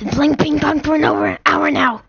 Been playing ping pong for an over hour now.